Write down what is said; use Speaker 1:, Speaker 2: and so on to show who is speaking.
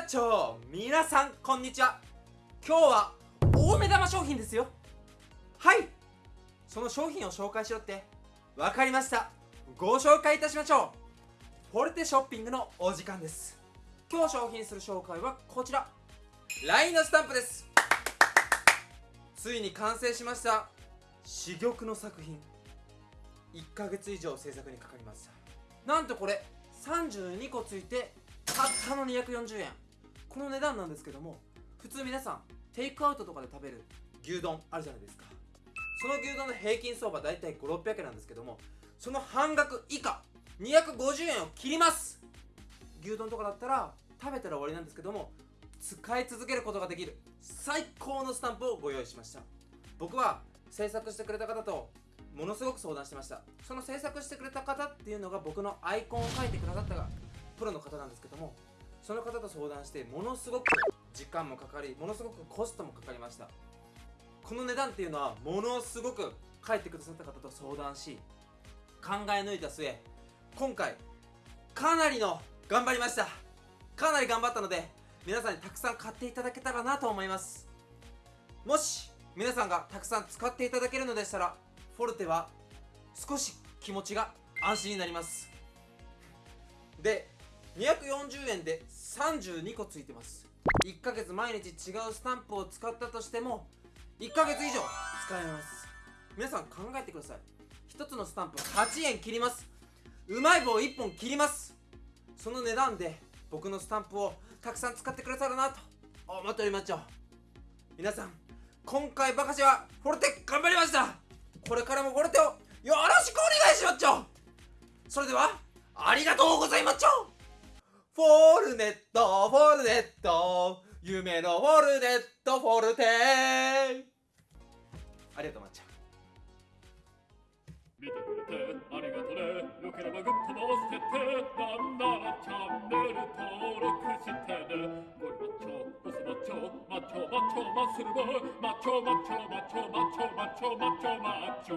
Speaker 1: ッチョ皆さんこんにちは。今日は大目玉商品ですよ。はい。その商品を紹介しろって。わかりました。ご紹介いたしましょう。フォルテショッピングのお時間です。今日商品する紹介はこちら。LINE のスタンプです。ついに完成しました。珠玉の作品。1ヶ月以上制作にかかりましたなんとこれ32個ついてたったの240円。この値段なんですけども普通皆さんテイクアウトとかで食べる牛丼あるじゃないですか。その牛丼の平均相場だいたい5600円なんですけどもその半額以下250円を切ります。牛丼とかだったら食べたら終わりなんですけども使い続けることができる最高のスタンプをご用意しました。僕は制作してくれた方とものすごく相談してました。その制作してくれた方っていうのが僕のアイコンを描いてくださったがプロの方なんですけどもその方と相談してものすごく時間もかかりものすごくコストもかかりました。この値段っていうのはものすごく書いてくださった方と相談し考え抜いた末今回かなりの頑張りました。かなり頑張ったので皆さんにたくさん買っていただけたらなと思います。もし皆さんがたくさん使っていただけるのでしたらフォルテは少し気持ちが安心になります。で240円で32個ついてます。1ヶ月毎日違うスタンプを使ったとしても1ヶ月以上使えます。皆さん考えてください。1つのスタンプ8円切ります。うまい棒1本切ります。その値段で僕のスタンプをたくさん使ってくださるなと思っておりますよ皆さん今回ばかしはフォルテ頑張りました。これからもフォルテをよろしくお願いしますちょそれではルネットフォルネット夢のフォルネットフォルテありがとうまっちゃん
Speaker 2: 見てくれてありがとねよければグッドも押しててなんならチャンネル登録してねゴリマッチョボスマッチョマッチョマッチョマッスルボーマッチョマッチョマッチョマッチョマッチョマッチョマッチョ